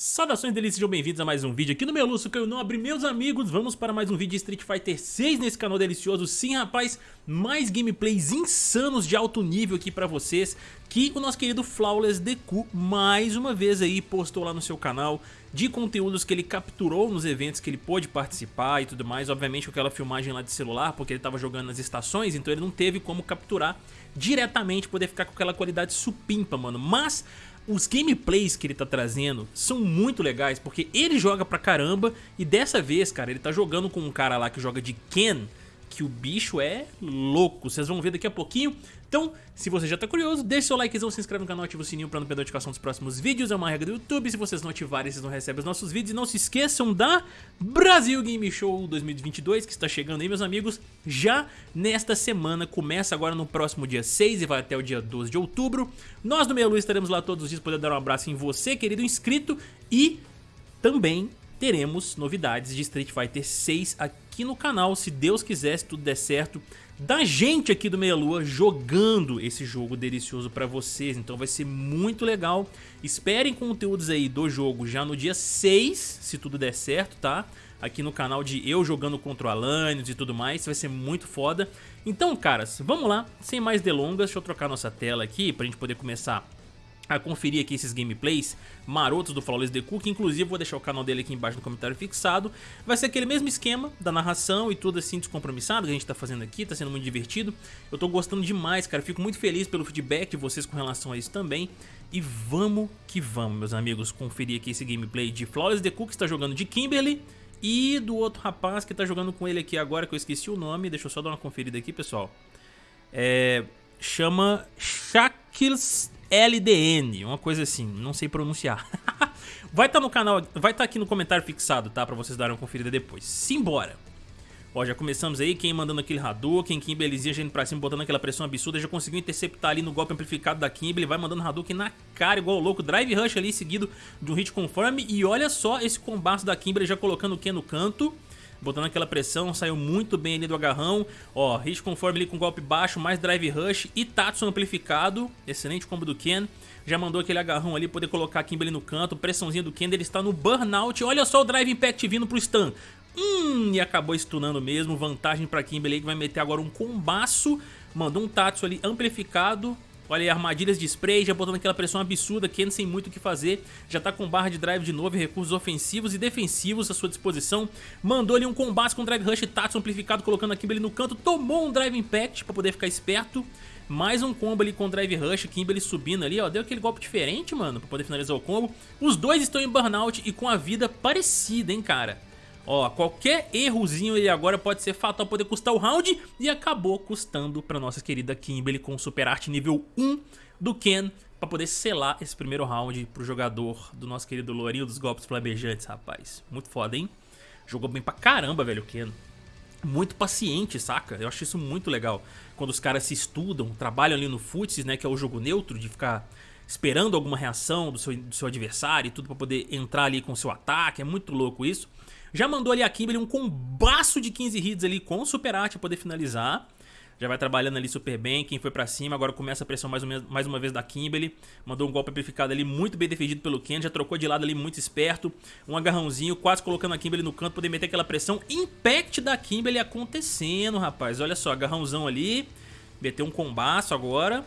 Saudações delícias, sejam bem-vindos a mais um vídeo aqui no Meluço que eu não abri meus amigos Vamos para mais um vídeo de Street Fighter 6 nesse canal delicioso. Sim rapaz, mais gameplays insanos de alto nível aqui pra vocês Que o nosso querido Flawless Deku mais uma vez aí postou lá no seu canal De conteúdos que ele capturou nos eventos que ele pôde participar e tudo mais. Obviamente com aquela filmagem lá de celular porque ele tava jogando nas estações Então ele não teve como capturar diretamente, poder ficar com aquela qualidade supimpa mano. Mas os gameplays que ele tá trazendo são muito legais, porque ele joga pra caramba e dessa vez, cara, ele tá jogando com um cara lá que joga de Ken, que o bicho é louco, vocês vão ver daqui a pouquinho. Então, se você já tá curioso, deixa seu likezão, se inscreve no canal, ativa o sininho pra não perder a notificação dos próximos vídeos, é uma regra do YouTube, se vocês não ativarem, vocês não recebem os nossos vídeos. E não se esqueçam da Brasil Game Show 2022, que está chegando aí, meus amigos, já nesta semana, começa agora no próximo dia 6 e vai até o dia 12 de outubro. Nós do Meia Luz estaremos lá todos os dias, poder dar um abraço em você, querido inscrito, e também teremos novidades de Street Fighter 6 aqui no canal, se Deus quiser, se tudo der certo, da gente aqui do Meia Lua jogando esse jogo delicioso pra vocês, então vai ser muito legal. Esperem conteúdos aí do jogo já no dia 6, se tudo der certo, tá? Aqui no canal de eu jogando contra o Alanios e tudo mais, vai ser muito foda. Então, caras, vamos lá, sem mais delongas, deixa eu trocar nossa tela aqui pra gente poder começar a conferir aqui esses gameplays marotos do Flawless Deku, que inclusive vou deixar o canal dele aqui embaixo no comentário fixado. Vai ser aquele mesmo esquema da narração e tudo assim descompromissado que a gente tá fazendo aqui, tá sendo muito divertido. Eu tô gostando demais, cara, fico muito feliz pelo feedback de vocês com relação a isso também. E vamos que vamos, meus amigos, conferir aqui esse gameplay de Flawless Deku, que está jogando de Kimberly, e do outro rapaz que tá jogando com ele aqui agora, que eu esqueci o nome, deixa eu só dar uma conferida aqui, pessoal. É... Chama Shackles LDN, uma coisa assim, não sei pronunciar. vai estar tá no canal, vai estar tá aqui no comentário fixado, tá? Pra vocês darem uma conferida depois. Simbora! Ó, já começamos aí, quem mandando aquele Hadouken, Kim belezinha, já indo pra cima, botando aquela pressão absurda, já conseguiu interceptar ali no golpe amplificado da Kimberly, vai mandando Hadouken na cara, igual louco, Drive Rush ali, seguido de um hit conforme, e olha só esse combate da Kimberly já colocando o Ken no canto, botando aquela pressão, saiu muito bem ali do agarrão, ó, hit conforme ali com golpe baixo, mais drive rush. E Tatsu amplificado, excelente combo do Ken, já mandou aquele agarrão ali, poder colocar a Kimberly no canto, pressãozinha do Ken, ele está no burnout, olha só o drive impact vindo pro stun, hum, e acabou stunando mesmo, vantagem pra Kimberly que vai meter agora um combaço, mandou um Tatsu ali amplificado, Olha aí, armadilhas de spray, já botando aquela pressão absurda, Ken sem muito o que fazer. Já tá com barra de drive de novo e recursos ofensivos e defensivos à sua disposição. Mandou ali um combate com drive rush Tatsu amplificado, colocando a Kimberly no canto. Tomou um drive impact pra poder ficar esperto. Mais um combo ali com drive rush, Kimberly subindo ali, ó. Deu aquele golpe diferente, mano, pra poder finalizar o combo. Os dois estão em burnout e com a vida parecida, hein, cara. Ó, qualquer errozinho aí agora pode ser fatal, poder custar o round e acabou custando pra nossa querida Kimberly com Super Art nível 1 do Ken pra poder selar esse primeiro round pro jogador do nosso querido Lourinho dos golpes flamejantes, rapaz. Muito foda, hein? Jogou bem pra caramba, velho, o Ken. Muito paciente, saca? Eu acho isso muito legal. Quando os caras se estudam, trabalham ali no Futs, né, que é o jogo neutro, de ficar esperando alguma reação do seu, do seu adversário e tudo pra poder entrar ali com o seu ataque. É muito louco isso. Já mandou ali a Kimberly um combaço de 15 hits ali com o Super Art pra poder finalizar. Já vai trabalhando ali super bem, quem foi pra cima, agora começa a pressão mais, menos, mais uma vez da Kimberly. Mandou um golpe amplificado ali, muito bem defendido pelo Ken, já trocou de lado ali muito esperto. Um agarrãozinho, quase colocando a Kimberly no canto, poder meter aquela pressão. Impact da Kimberly acontecendo, rapaz. Olha só, agarrãozão ali, meteu um combaço agora.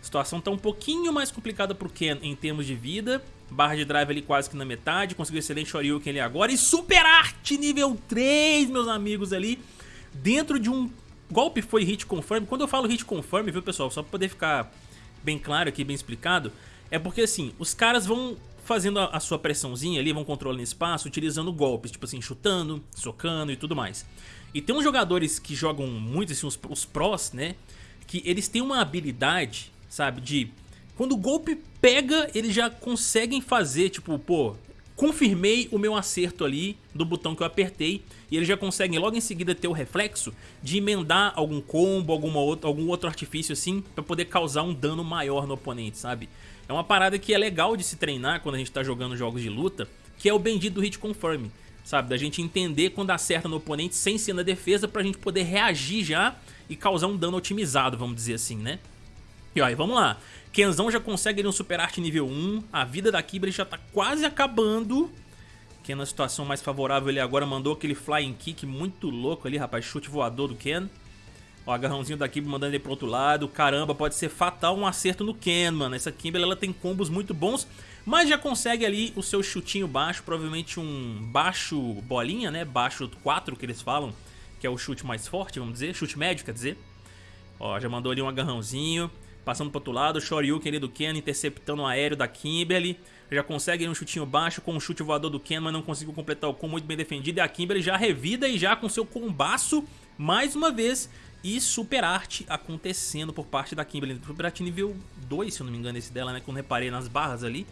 A situação tá um pouquinho mais complicada pro Ken em termos de vida. Barra de drive ali quase que na metade. Conseguiu excelente Shoryuken ali agora. E Super Arte nível 3, meus amigos ali. Dentro de um golpe foi hit confirm. Quando eu falo hit confirm, viu pessoal? Só pra poder ficar bem claro aqui, bem explicado. É porque assim, os caras vão fazendo a, sua pressãozinha ali, vão controlando espaço, utilizando golpes. Tipo assim, chutando, socando e tudo mais. E tem uns jogadores que jogam muito, assim, os, os né? Que eles têm uma habilidade, sabe, de quando o golpe pega, eles já conseguem fazer, tipo, pô, confirmei o meu acerto ali do botão que eu apertei e eles já conseguem logo em seguida ter o reflexo de emendar algum combo, alguma outra, algum outro artifício assim pra poder causar um dano maior no oponente, sabe? É uma parada que é legal de se treinar quando a gente tá jogando jogos de luta, que é o bendito hit confirm, sabe? Da gente entender quando acerta no oponente sem ser na defesa pra gente poder reagir já e causar um dano otimizado, vamos dizer assim, né? E e vamos lá. Kenzão já consegue ali um Super Arte nível 1. A vida da Kimberly já tá quase acabando. Ken na situação mais favorável ele agora mandou aquele flying kick muito louco ali, rapaz. Chute voador do Ken. Ó, agarrãozinho da Kimberly mandando ele pro outro lado. Caramba, pode ser fatal um acerto no Ken, mano. Essa Kimberly, ela tem combos muito bons, mas já consegue ali o seu chutinho baixo. Provavelmente um baixo bolinha, né? Baixo 4 que eles falam, que é o chute mais forte, vamos dizer. Chute médio, quer dizer. Ó, já mandou ali um agarrãozinho. Passando pro outro lado, Shoryuken ali do Ken interceptando o aéreo da Kimberly. Já consegue um chutinho baixo com o chute voador do Ken, mas não conseguiu completar o combo muito bem defendido. E a Kimberly já revida e já com seu combaço, mais uma vez, e super arte acontecendo por parte da Kimberly. Super arte nível 2, se eu não me engano, esse dela, né? Quando reparei nas barras ali.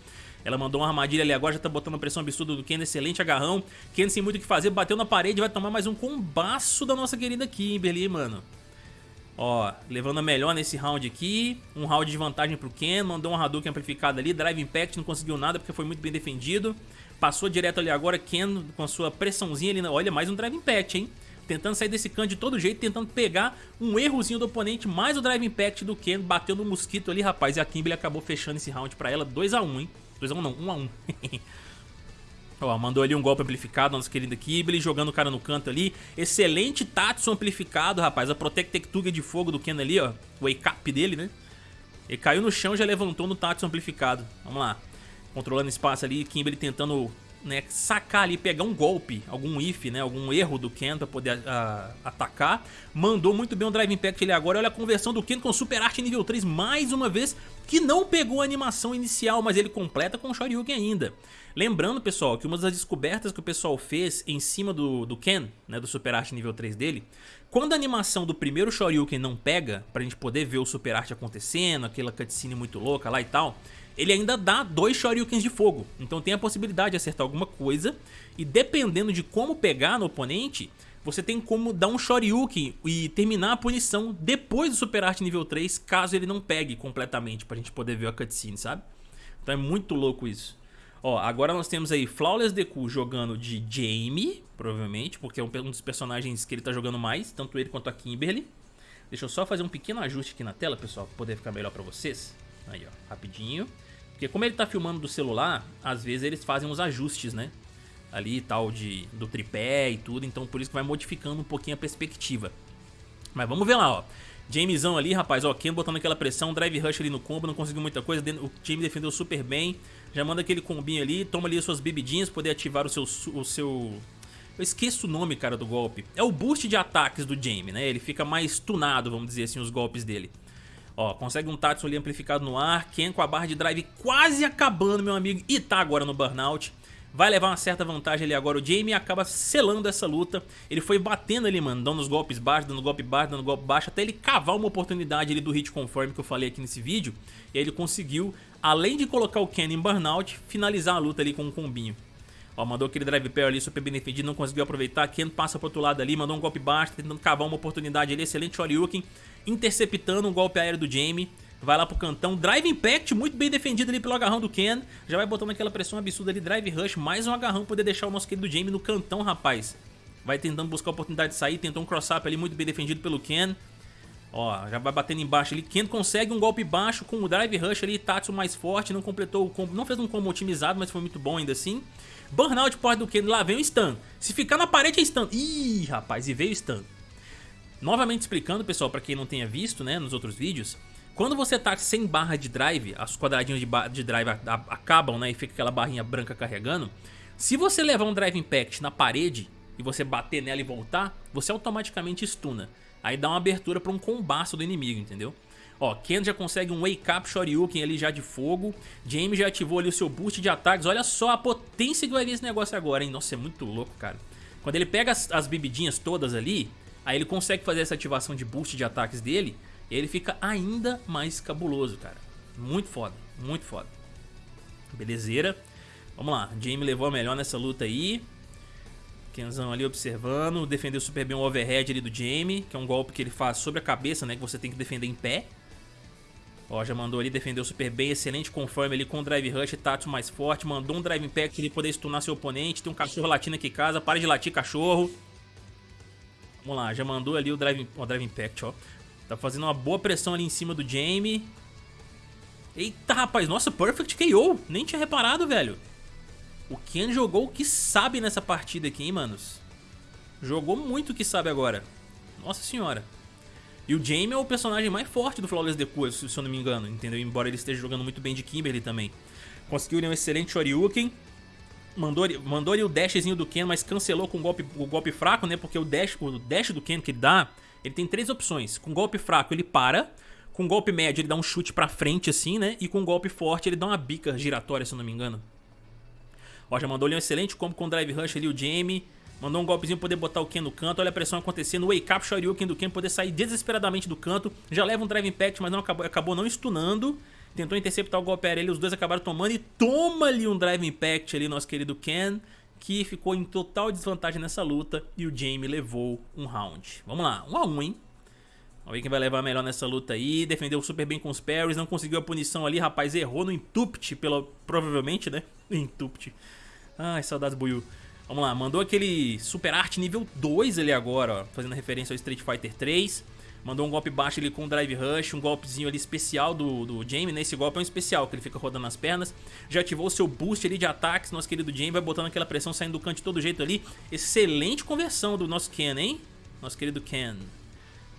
Ela mandou uma armadilha ali agora, já tá botando uma pressão absurda do Ken, excelente agarrão. Ken sem muito o que fazer, bateu na parede, vai tomar mais um combaço da nossa querida Kimberly, mano. Ó, levando a melhor nesse round aqui. Um round de vantagem pro Ken, mandou um Hadouken amplificado ali. Drive Impact não conseguiu nada porque foi muito bem defendido. Passou direto ali agora, Ken com a sua pressãozinha ali. Olha, mais um Drive Impact, hein? tentando sair desse canto de todo jeito, tentando pegar um errozinho do oponente, mais o Drive Impact do Ken, bateu no mosquito ali, rapaz, e a Kimberly acabou fechando esse round pra ela, 2x1, hein? 2x1 não, 1x1. Ó, mandou ali um golpe amplificado, nossa querida Kimberly, jogando o cara no canto ali. Excelente Tatsu amplificado, rapaz. A Protect Tectuga de fogo do Ken ali, ó. O wake up dele, né? Ele caiu no chão já levantou no Tatsu amplificado. Vamos lá. Controlando espaço ali, Kimberly tentando né, sacar ali, pegar um golpe, algum if, né, algum erro do Ken pra poder uh, atacar. Mandou muito bem o Drive Impact ali agora. Olha a conversão do Ken com Super Arte nível 3 mais uma vez, que não pegou a animação inicial, mas ele completa com o Shoryuken ainda. Lembrando, pessoal, que uma das descobertas que o pessoal fez em cima do, do Ken, né, do Super Arte nível 3 dele, quando a animação do primeiro Shoryuken não pega, pra gente poder ver o Super Arte acontecendo, aquela cutscene muito louca lá e tal, ele ainda dá dois Shoryukens de fogo. Então tem a possibilidade de acertar alguma coisa. E dependendo de como pegar no oponente, você tem como dar um Shoryuken e terminar a punição depois do Super Art nível 3, caso ele não pegue completamente, pra gente poder ver a cutscene, sabe? Então é muito louco isso. Ó, agora nós temos aí Flawless Deku jogando de Jamie, provavelmente, porque é um dos personagens que ele tá jogando mais, tanto ele quanto a Kimberly. Deixa eu só fazer um pequeno ajuste aqui na tela, pessoal, pra poder ficar melhor pra vocês. Aí, ó, rapidinho. Porque como ele tá filmando do celular, às vezes eles fazem uns ajustes, né? Ali tal de, do tripé e tudo, então por isso que vai modificando um pouquinho a perspectiva. Mas vamos ver lá, ó. Jamesão ali, rapaz, ó, Ken botando aquela pressão, drive rush ali no combo, não conseguiu muita coisa, o time defendeu super bem. Já manda aquele combinho ali, toma ali as suas bebidinhas, poder ativar o seu, o seu... Eu esqueço o nome, cara, do golpe. É o boost de ataques do Jamie, né? Ele fica mais tunado, vamos dizer assim, os golpes dele. Ó, consegue um Tatsu ali amplificado no ar. Ken com a barra de drive quase acabando, meu amigo. E tá agora no burnout. Vai levar uma certa vantagem ali agora. O Jamie acaba selando essa luta. Ele foi batendo ali, mano, dando os golpes baixos, dando golpe baixo, dando golpe baixo, até ele cavar uma oportunidade ali do hit conforme que eu falei aqui nesse vídeo. E aí ele conseguiu, além de colocar o Ken em burnout, finalizar a luta ali com um combinho. Ó, mandou aquele drive pair ali super bem defendido, não conseguiu aproveitar. Ken passa pro outro lado ali, mandou um golpe baixo, tentando cavar uma oportunidade ali. Excelente Shoryuken, interceptando um golpe aéreo do Jamie. Vai lá pro cantão, Drive Impact, muito bem defendido ali pelo agarrão do Ken. Já vai botando aquela pressão absurda ali, Drive Rush, mais um agarrão, poder deixar o nosso querido Jamie no cantão, rapaz. Vai tentando buscar a oportunidade de sair, tentou um cross-up ali, muito bem defendido pelo Ken. Ó, já vai batendo embaixo ali. Ken consegue um golpe baixo com o Drive Rush ali, Tatsu mais forte, não completou o combo, não fez um combo otimizado, mas foi muito bom ainda assim. Burnout porta do Ken, lá vem o stun. Se ficar na parede é stun. Ih, rapaz, e veio o stun. Novamente explicando, pessoal, para quem não tenha visto, né, nos outros vídeos, quando você tá sem barra de drive, os quadradinhos de, de drive acabam, né, e fica aquela barrinha branca carregando, se você levar um Drive Impact na parede e você bater nela e voltar, você automaticamente stuna. Aí dá uma abertura para um combaço do inimigo, entendeu? Ó, Ken já consegue um Wake Up Shoryuken ali já de fogo. James já ativou ali o seu boost de ataques. Olha só a potência que vai vir esse negócio agora, hein? Nossa, é muito louco, cara. Quando ele pega as, as bebidinhas todas ali, aí ele consegue fazer essa ativação de boost de ataques dele, e ele fica ainda mais cabuloso, cara. Muito foda, muito foda. Belezeira. Vamos lá, Jamie levou a melhor nessa luta aí. Kenzão ali observando, defendeu super bem o overhead ali do Jamie, que é um golpe que ele faz sobre a cabeça, né, que você tem que defender em pé. Ó, já mandou ali, defendeu super bem, excelente conforme ali com o Drive Rush, Tatsu mais forte, mandou um Drive Impact ele poder stunar seu oponente, tem um cachorro latindo aqui em casa, para de latir cachorro. Vamos lá, já mandou ali o Drive, o drive Impact, ó. Tá fazendo uma boa pressão ali em cima do Jamie. Eita, rapaz, nossa, Perfect KO. Nem tinha reparado, velho. O Ken jogou o que sabe nessa partida aqui, hein, manos. Jogou muito o que sabe agora. Nossa senhora. E o Jamie é o personagem mais forte do Flawless Deku, se eu não me engano, entendeu? Embora ele esteja jogando muito bem de Kimberly também. Conseguiu um excelente Shoryuken. Mandou, mandou ali o dashzinho do Ken, mas cancelou com o golpe, o golpe fraco, né? Porque o dash, o dash do Ken que ele dá, ele tem três opções. Com golpe fraco ele para, com golpe médio ele dá um chute pra frente assim, né? E com golpe forte ele dá uma bica giratória, se eu não me engano. Ó, já mandou ali um excelente combo com o Drive Rush ali, o Jamie. Mandou um golpezinho pra poder botar o Ken no canto. Olha a pressão acontecendo. Wake Up Shoryuken do Ken poder sair desesperadamente do canto. Já leva um Drive Impact, mas não acabou, acabou não stunando. Tentou interceptar o golpe aéreo, os dois acabaram tomando. E toma ali um Drive Impact ali, nosso querido Ken. Que ficou em total desvantagem nessa luta. E o Jamie levou um round. Vamos lá, um a um, hein? Vamos ver quem vai levar melhor nessa luta aí. Defendeu super bem com os parries. Não conseguiu a punição ali, rapaz. Errou no Intupt, pelo, provavelmente, né? Intupt. Ai, saudades Buiu. Vamos lá, mandou aquele Super Art nível 2 ali agora, ó, fazendo referência ao Street Fighter 3. Mandou um golpe baixo ali com o Drive Rush, um golpezinho ali especial do, do Jamie, né? Esse golpe é um especial, que ele fica rodando as pernas. Já ativou o seu boost ali de ataques, nosso querido Jamie vai botando aquela pressão saindo do canto de todo jeito ali. Excelente conversão do nosso Ken, hein? Nosso querido Ken.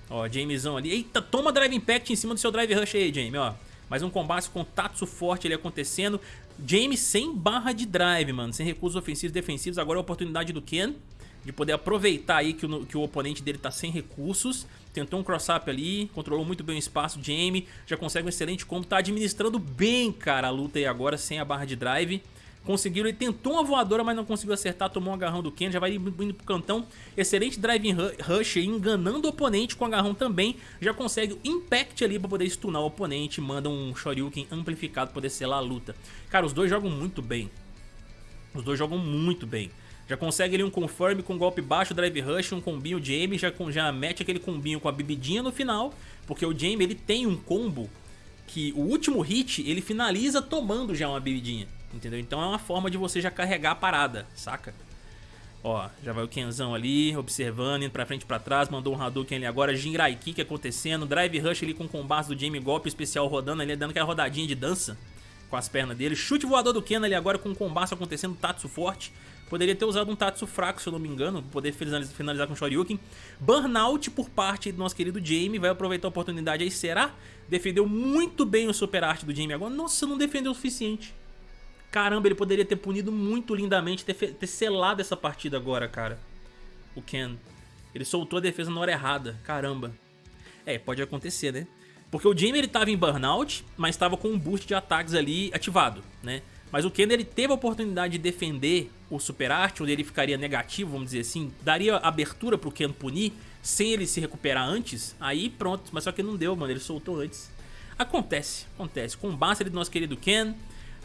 Ó, Jamiezão ali. Eita, toma Drive Impact em cima do seu Drive Rush aí, Jamie, ó. Mais um combate com Tatsu forte ali acontecendo. James sem barra de drive, mano. Sem recursos ofensivos e defensivos. Agora é a oportunidade do Ken de poder aproveitar aí que o, que o oponente dele tá sem recursos. Tentou um cross-up ali, controlou muito bem o espaço. Jamie já consegue um excelente combo. Tá administrando bem, cara, a luta aí agora sem a barra de drive. Conseguiu, ele tentou uma voadora, mas não conseguiu acertar, tomou um agarrão do Ken, já vai indo pro cantão. Excelente driving rush enganando o oponente com agarrão também. Já consegue o impact ali pra poder stunar o oponente, manda um Shoryuken amplificado pra poder selar a luta. Cara, os dois jogam muito bem. Os dois jogam muito bem. Já consegue ali um confirm com golpe baixo, drive rush, um combinho Jamie, já, já mete aquele combinho com a bebidinha no final, porque o Jamie ele tem um combo que o último hit ele finaliza tomando já uma bebidinha entendeu? Então é uma forma de você já carregar a parada, saca? Ó, já vai o Kenzão ali, observando, indo pra frente e pra trás, mandou um Hadouken ali agora, Jinrai Kick acontecendo, Drive Rush ali com o combate do Jamie Golpe especial rodando ali, dando aquela rodadinha de dança com as pernas dele, chute voador do Ken ali agora com o combate acontecendo, Tatsu forte, poderia ter usado um Tatsu fraco se eu não me engano, poder finalizar com Shoryuken, Burnout por parte do nosso querido Jamie, vai aproveitar a oportunidade aí, será? Defendeu muito bem o Super Art do Jamie agora, nossa, não defendeu o suficiente. Caramba, ele poderia ter punido muito lindamente, ter, ter selado essa partida agora, cara. O Ken. Ele soltou a defesa na hora errada. Caramba. É, pode acontecer, né? Porque o Jamie ele tava em burnout, mas estava com um boost de ataques ali ativado, né? Mas o Ken ele teve a oportunidade de defender o Super Art, onde ele ficaria negativo, vamos dizer assim, daria abertura pro Ken punir, sem ele se recuperar antes, aí pronto, mas só que não deu, mano, ele soltou antes. Acontece, acontece. Com o Bastard do nosso querido Ken,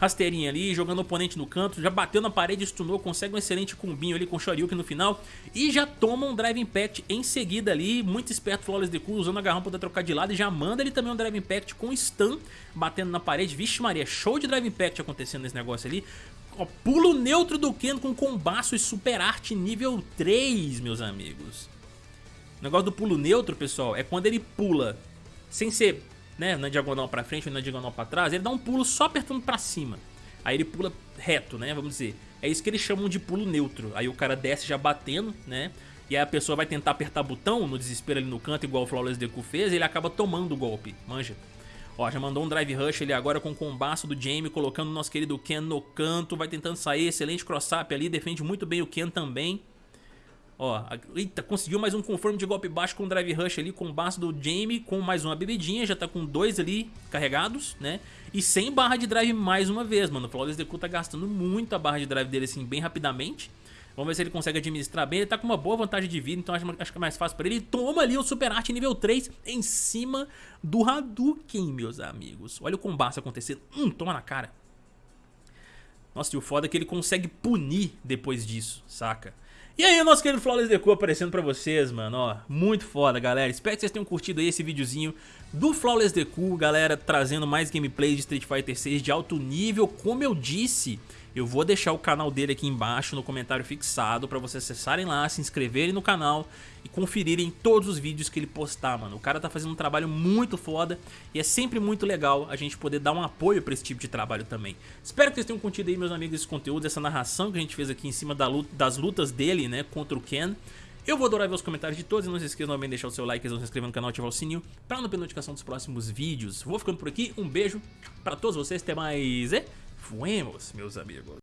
rasteirinha ali, jogando o oponente no canto, já bateu na parede, stunou, consegue um excelente combinho ali com o Shoryuken no final e já toma um Drive Impact em seguida ali, muito esperto Flawless Deku, usando a garrão para trocar de lado e já manda ele também um Drive Impact com stun, batendo na parede, vixe Maria, show de Drive Impact acontecendo nesse negócio ali, Ó, pulo neutro do Ken com combaço e super arte nível 3, meus amigos. O negócio do pulo neutro, pessoal, é quando ele pula sem ser né, na diagonal pra frente ou na diagonal pra trás, ele dá um pulo só apertando pra cima. Aí ele pula reto, né, vamos dizer. É isso que eles chamam de pulo neutro. Aí o cara desce já batendo, né, e aí a pessoa vai tentar apertar botão no desespero ali no canto, igual o Flawless Deku fez, e ele acaba tomando o golpe, manja. Ó, já mandou um Drive Rush ali agora com o combaço do Jamie, colocando o nosso querido Ken no canto, vai tentando sair, excelente cross-up ali, defende muito bem o Ken também. Ó, eita, conseguiu mais um conforme de golpe baixo com Drive Rush ali, com o baço do Jamie, com mais uma bebidinha, já tá com dois ali carregados, né? E sem barra de drive mais uma vez, mano. O Flawless Deku tá gastando muito a barra de drive dele, assim, bem rapidamente. Vamos ver se ele consegue administrar bem. Ele tá com uma boa vantagem de vida, então acho, acho que é mais fácil pra ele. Toma ali o Super Art nível 3 em cima do Hadouken, meus amigos. Olha o combate acontecendo. Hum, toma na cara. Nossa, e o foda é que ele consegue punir depois disso, saca? E aí, nosso querido Flawless Deku aparecendo pra vocês, mano, ó, muito foda, galera. Espero que vocês tenham curtido aí esse videozinho do Flawless Deku, galera, trazendo mais gameplay de Street Fighter 6 de alto nível. Como eu disse, Eu vou deixar o canal dele aqui embaixo no comentário fixado pra vocês acessarem lá, se inscreverem no canal e conferirem todos os vídeos que ele postar, mano. O cara tá fazendo um trabalho muito foda e é sempre muito legal a gente poder dar um apoio pra esse tipo de trabalho também. Espero que vocês tenham curtido aí, meus amigos, esse conteúdo, essa narração que a gente fez aqui em cima das lutas dele, né, contra o Ken. Eu vou adorar ver os comentários de todos e não se esqueçam também de deixar o seu like, se inscrever no canal e ativar o sininho para não perder notificação dos próximos vídeos. Vou ficando por aqui, um beijo para todos vocês, até mais e fuemos, meus amigos.